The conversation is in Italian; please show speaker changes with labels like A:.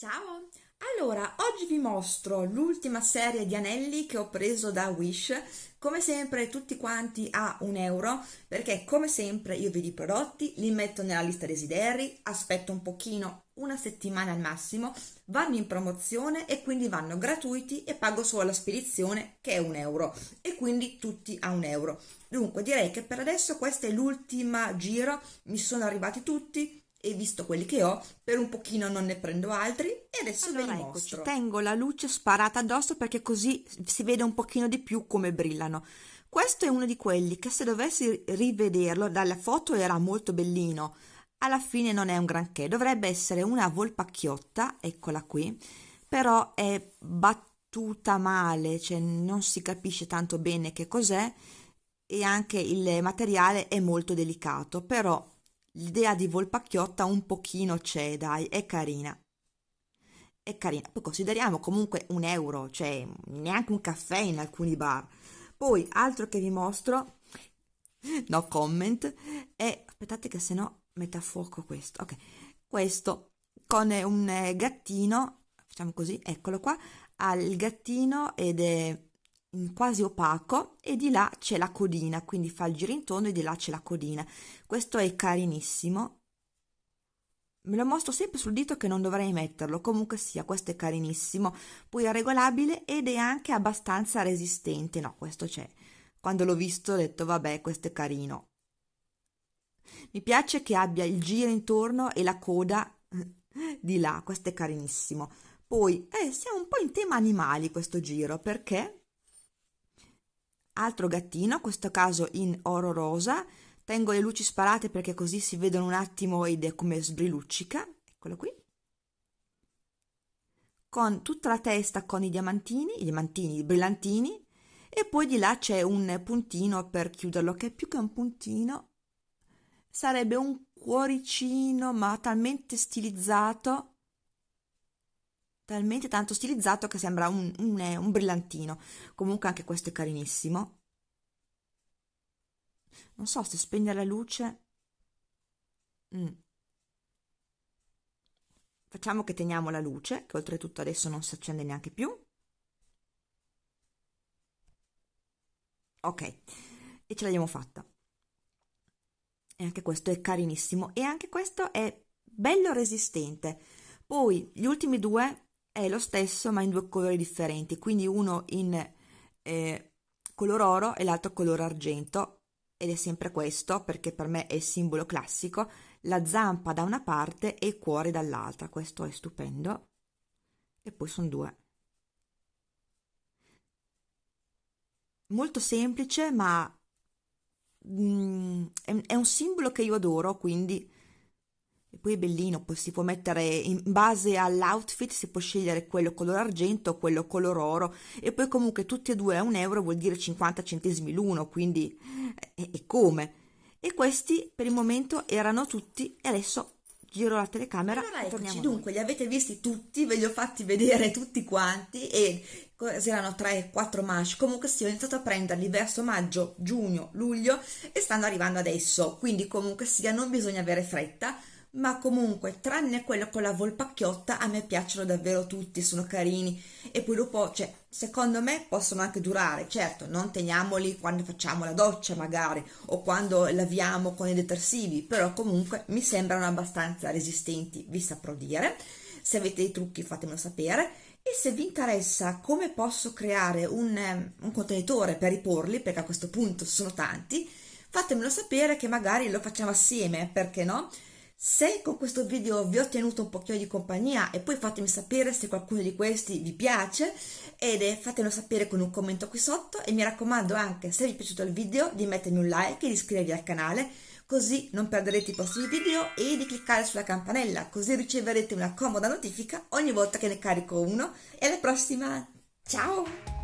A: Ciao! Allora, oggi vi mostro l'ultima serie di anelli che ho preso da Wish, come sempre tutti quanti a un euro, perché come sempre io vedo i prodotti, li metto nella lista desideri, aspetto un pochino, una settimana al massimo, vanno in promozione e quindi vanno gratuiti e pago solo la spedizione che è un euro e quindi tutti a un euro. Dunque direi che per adesso questa è l'ultima giro, mi sono arrivati tutti, e visto quelli che ho, per un pochino non ne prendo altri e adesso allora, ve li eccoci, mostro.
B: Tengo la luce sparata addosso perché così si vede un pochino di più come brillano. Questo è uno di quelli che se dovessi rivederlo dalla foto era molto bellino, alla fine non è un granché, dovrebbe essere una volpacchiotta, eccola qui, però è battuta male, cioè non si capisce tanto bene che cos'è e anche il materiale è molto delicato, però L'idea di Volpacchiotta un pochino c'è, dai, è carina. È carina. Poi consideriamo comunque un euro, cioè neanche un caffè in alcuni bar. Poi, altro che vi mostro, no comment, è, aspettate che se no mette a fuoco questo, ok, questo con un gattino, facciamo così, eccolo qua, ha il gattino ed è quasi opaco e di là c'è la codina, quindi fa il giro intorno e di là c'è la codina. Questo è carinissimo. Me lo mostro sempre sul dito che non dovrei metterlo, comunque sia, questo è carinissimo. Poi è regolabile ed è anche abbastanza resistente. No, questo c'è. Quando l'ho visto ho detto, vabbè, questo è carino. Mi piace che abbia il giro intorno e la coda di là, questo è carinissimo. Poi, eh, siamo un po' in tema animali questo giro, perché altro gattino, questo caso in oro rosa, tengo le luci sparate perché così si vedono un attimo ed è come sbriluccica, eccolo qui, con tutta la testa con i diamantini, i diamantini, i brillantini, e poi di là c'è un puntino per chiuderlo, che più che un puntino sarebbe un cuoricino, ma talmente stilizzato talmente tanto stilizzato che sembra un, un, un brillantino. Comunque anche questo è carinissimo. Non so se spegne la luce. Mm. Facciamo che teniamo la luce, che oltretutto adesso non si accende neanche più. Ok, e ce l'abbiamo fatta. E anche questo è carinissimo e anche questo è bello resistente. Poi gli ultimi due è lo stesso ma in due colori differenti, quindi uno in eh, color oro e l'altro color argento. Ed è sempre questo perché per me è il simbolo classico, la zampa da una parte e il cuore dall'altra, questo è stupendo. E poi sono due. Molto semplice ma mm, è, è un simbolo che io adoro, quindi e poi è bellino, poi si può mettere in base all'outfit, si può scegliere quello color argento o quello color oro. E poi comunque tutti e due a un euro vuol dire 50 centesimi l'uno, quindi è, è come. E questi per il momento erano tutti e adesso giro la telecamera
A: allora eccoci. dunque li avete visti tutti ve li ho fatti vedere tutti quanti e erano 3-4 mash comunque sì ho iniziato a prenderli verso maggio giugno luglio e stanno arrivando adesso. Quindi comunque sia non bisogna avere fretta ma comunque tranne quello con la volpacchiotta a me piacciono davvero tutti, sono carini e poi dopo, cioè, secondo me possono anche durare, certo, non teniamoli quando facciamo la doccia magari o quando laviamo con i detersivi, però comunque mi sembrano abbastanza resistenti, vi saprò dire. Se avete dei trucchi fatemelo sapere e se vi interessa come posso creare un, um, un contenitore per riporli, perché a questo punto sono tanti, fatemelo sapere che magari lo facciamo assieme, perché no? Se con questo video vi ho tenuto un pochino di compagnia e poi fatemi sapere se qualcuno di questi vi piace ed fatemelo sapere con un commento qui sotto e mi raccomando anche se vi è piaciuto il video di mettermi un like e di iscrivervi al canale così non perderete i prossimi video e di cliccare sulla campanella così riceverete una comoda notifica ogni volta che ne carico uno e alla prossima, ciao!